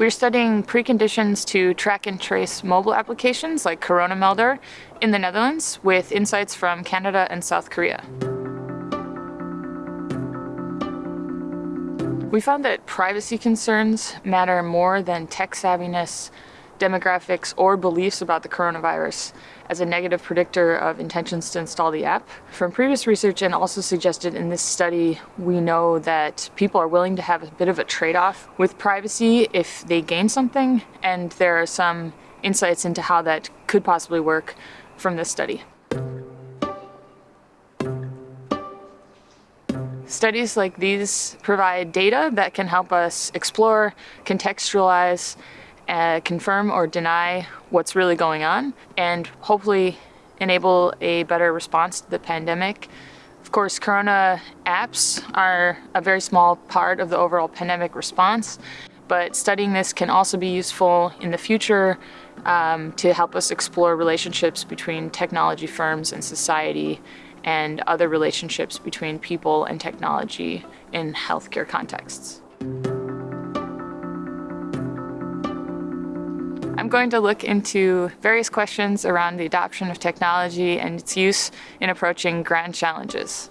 We're studying preconditions to track and trace mobile applications like Corona Melder in the Netherlands with insights from Canada and South Korea. We found that privacy concerns matter more than tech savviness, demographics, or beliefs about the coronavirus as a negative predictor of intentions to install the app. From previous research and also suggested in this study, we know that people are willing to have a bit of a trade-off with privacy if they gain something, and there are some insights into how that could possibly work from this study. Studies like these provide data that can help us explore, contextualize, uh, confirm or deny what's really going on, and hopefully enable a better response to the pandemic. Of course, Corona apps are a very small part of the overall pandemic response, but studying this can also be useful in the future um, to help us explore relationships between technology firms and society and other relationships between people and technology in healthcare contexts. going to look into various questions around the adoption of technology and its use in approaching grand challenges.